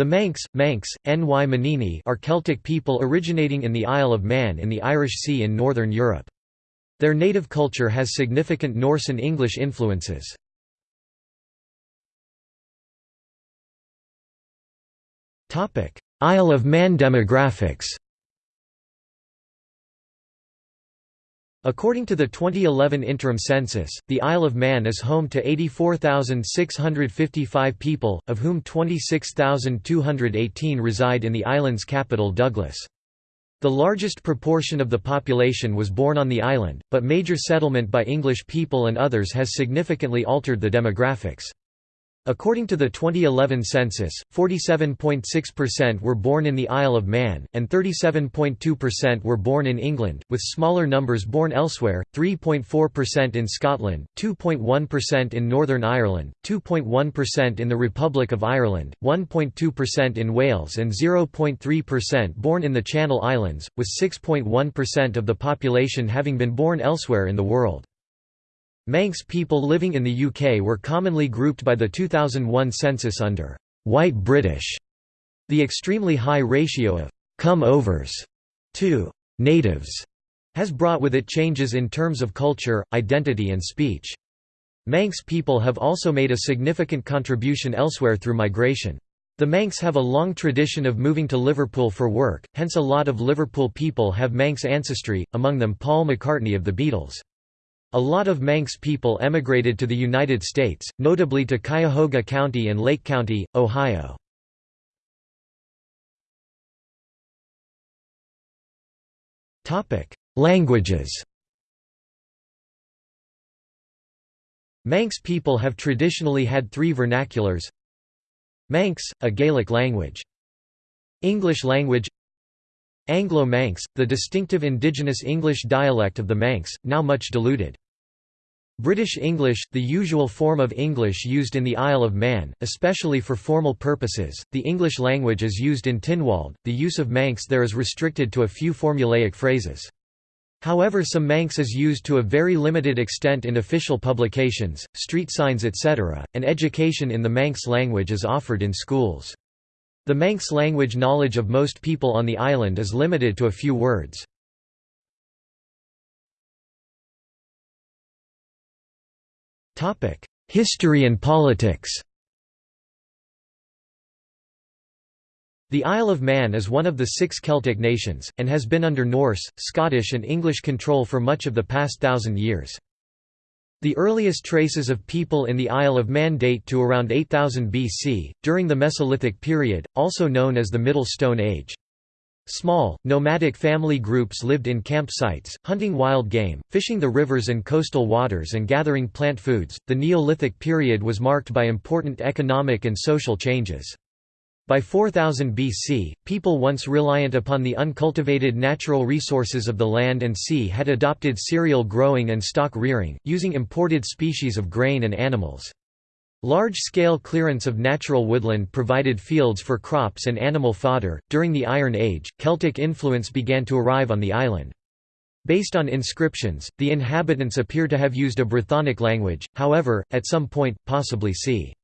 The Manx, Manx, Ny Manninee are Celtic people originating in the Isle of Man in the Irish Sea in northern Europe. Their native culture has significant Norse and English influences. Isle of Man demographics According to the 2011 interim census, the Isle of Man is home to 84,655 people, of whom 26,218 reside in the island's capital Douglas. The largest proportion of the population was born on the island, but major settlement by English people and others has significantly altered the demographics. According to the 2011 census, 47.6% were born in the Isle of Man, and 37.2% were born in England, with smaller numbers born elsewhere, 3.4% in Scotland, 2.1% in Northern Ireland, 2.1% in the Republic of Ireland, 1.2% in Wales and 0.3% born in the Channel Islands, with 6.1% of the population having been born elsewhere in the world. Manx people living in the UK were commonly grouped by the 2001 census under «white British». The extremely high ratio of «come-overs» to «natives» has brought with it changes in terms of culture, identity and speech. Manx people have also made a significant contribution elsewhere through migration. The Manx have a long tradition of moving to Liverpool for work, hence a lot of Liverpool people have Manx ancestry, among them Paul McCartney of the Beatles. A lot of Manx people emigrated to the United States, notably to Cuyahoga County and Lake County, Ohio. Languages Manx people have traditionally had three vernaculars Manx, a Gaelic language. English language Anglo-Manx, the distinctive indigenous English dialect of the Manx, now much diluted. British English, the usual form of English used in the Isle of Man, especially for formal purposes. The English language is used in Tynwald, the use of Manx there is restricted to a few formulaic phrases. However some Manx is used to a very limited extent in official publications, street signs etc., and education in the Manx language is offered in schools. The Manx language knowledge of most people on the island is limited to a few words. History and politics The Isle of Man is one of the six Celtic nations, and has been under Norse, Scottish and English control for much of the past thousand years. The earliest traces of people in the Isle of Man date to around 8000 BC, during the Mesolithic period, also known as the Middle Stone Age. Small, nomadic family groups lived in campsites, hunting wild game, fishing the rivers and coastal waters and gathering plant foods. The Neolithic period was marked by important economic and social changes. By 4000 BC, people once reliant upon the uncultivated natural resources of the land and sea had adopted cereal growing and stock rearing, using imported species of grain and animals. Large-scale clearance of natural woodland provided fields for crops and animal fodder. During the Iron Age, Celtic influence began to arrive on the island. Based on inscriptions, the inhabitants appear to have used a Brythonic language, however, at some point, possibly c.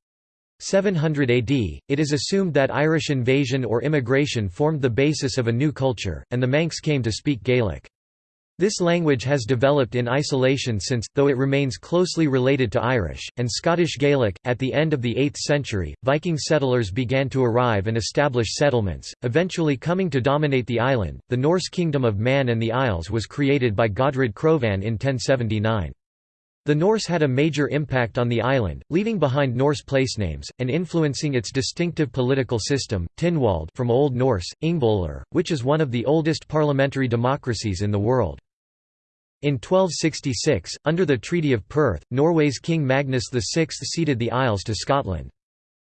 700 AD, it is assumed that Irish invasion or immigration formed the basis of a new culture, and the Manx came to speak Gaelic. This language has developed in isolation since, though it remains closely related to Irish, and Scottish Gaelic. At the end of the 8th century, Viking settlers began to arrive and establish settlements, eventually coming to dominate the island. The Norse Kingdom of Man and the Isles was created by Godred Crovan in 1079. The Norse had a major impact on the island, leaving behind Norse placenames, and influencing its distinctive political system, Tynwald from Old Norse, Ingbolr, which is one of the oldest parliamentary democracies in the world. In 1266, under the Treaty of Perth, Norway's King Magnus VI ceded the Isles to Scotland.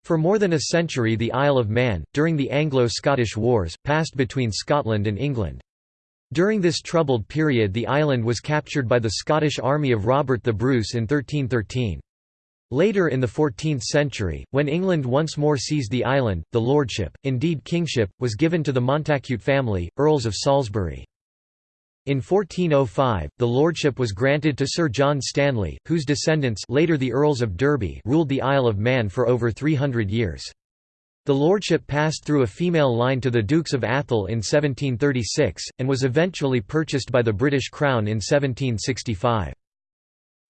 For more than a century the Isle of Man, during the Anglo-Scottish Wars, passed between Scotland and England. During this troubled period the island was captured by the Scottish army of Robert the Bruce in 1313. Later in the 14th century, when England once more seized the island, the lordship, indeed kingship, was given to the Montacute family, Earls of Salisbury. In 1405, the lordship was granted to Sir John Stanley, whose descendants later the Earls of Derby ruled the Isle of Man for over 300 years. The lordship passed through a female line to the Dukes of Atholl in 1736, and was eventually purchased by the British Crown in 1765.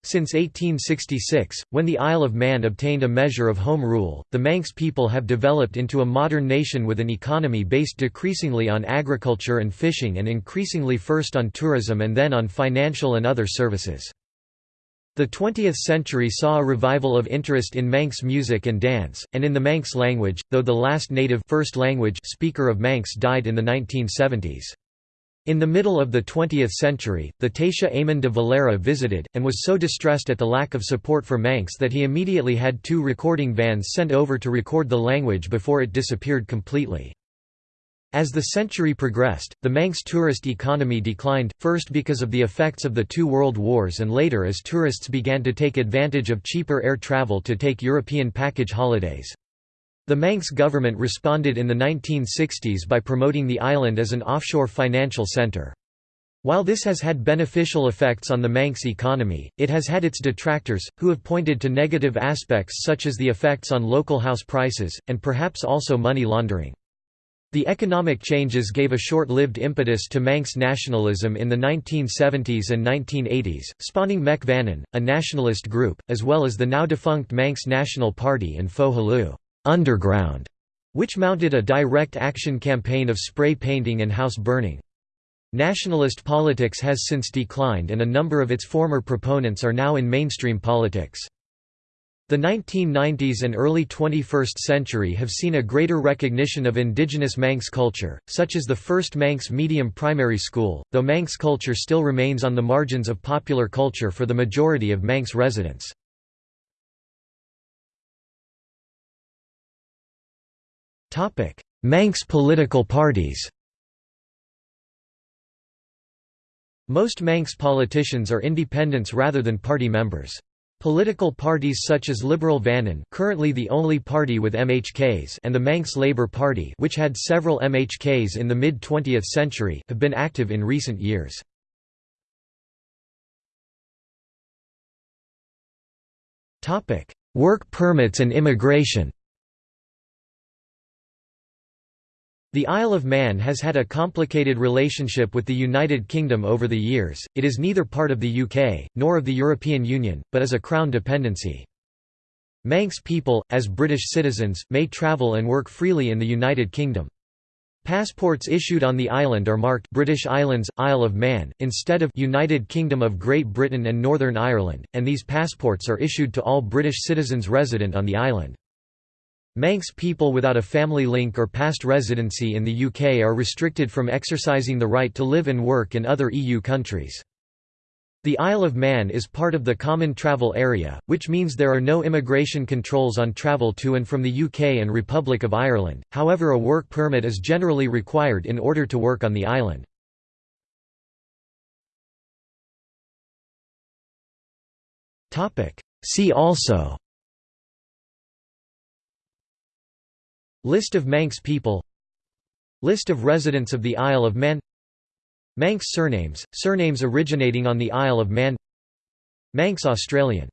Since 1866, when the Isle of Man obtained a measure of home rule, the Manx people have developed into a modern nation with an economy based decreasingly on agriculture and fishing and increasingly first on tourism and then on financial and other services. The 20th century saw a revival of interest in Manx music and dance, and in the Manx language, though the last native first language speaker of Manx died in the 1970s. In the middle of the 20th century, the Taoiseach Eamon de Valera visited, and was so distressed at the lack of support for Manx that he immediately had two recording vans sent over to record the language before it disappeared completely. As the century progressed, the Manx tourist economy declined, first because of the effects of the two world wars and later as tourists began to take advantage of cheaper air travel to take European package holidays. The Manx government responded in the 1960s by promoting the island as an offshore financial centre. While this has had beneficial effects on the Manx economy, it has had its detractors, who have pointed to negative aspects such as the effects on local house prices, and perhaps also money laundering. The economic changes gave a short-lived impetus to Manx nationalism in the 1970s and 1980s, spawning Vannin, a nationalist group, as well as the now-defunct Manx National Party and Fo. Underground, which mounted a direct action campaign of spray painting and house burning. Nationalist politics has since declined and a number of its former proponents are now in mainstream politics. The 1990s and early 21st century have seen a greater recognition of indigenous Manx culture, such as the first Manx medium primary school, though Manx culture still remains on the margins of popular culture for the majority of Manx residents. Manx political parties Most Manx politicians are independents rather than party members. Political parties such as Liberal Vannin currently the only party with MHKs and the Manx Labour Party which had several MHKs in the mid-20th century have been active in recent years. Work permits and immigration The Isle of Man has had a complicated relationship with the United Kingdom over the years, it is neither part of the UK, nor of the European Union, but is a Crown dependency. Manx people, as British citizens, may travel and work freely in the United Kingdom. Passports issued on the island are marked British Islands, Isle of Man, instead of United Kingdom of Great Britain and Northern Ireland, and these passports are issued to all British citizens resident on the island. Manx people without a family link or past residency in the UK are restricted from exercising the right to live and work in other EU countries. The Isle of Man is part of the Common Travel Area, which means there are no immigration controls on travel to and from the UK and Republic of Ireland, however a work permit is generally required in order to work on the island. See also List of Manx people. List of residents of the Isle of Man. Manx surnames, surnames originating on the Isle of Man. Manx Australian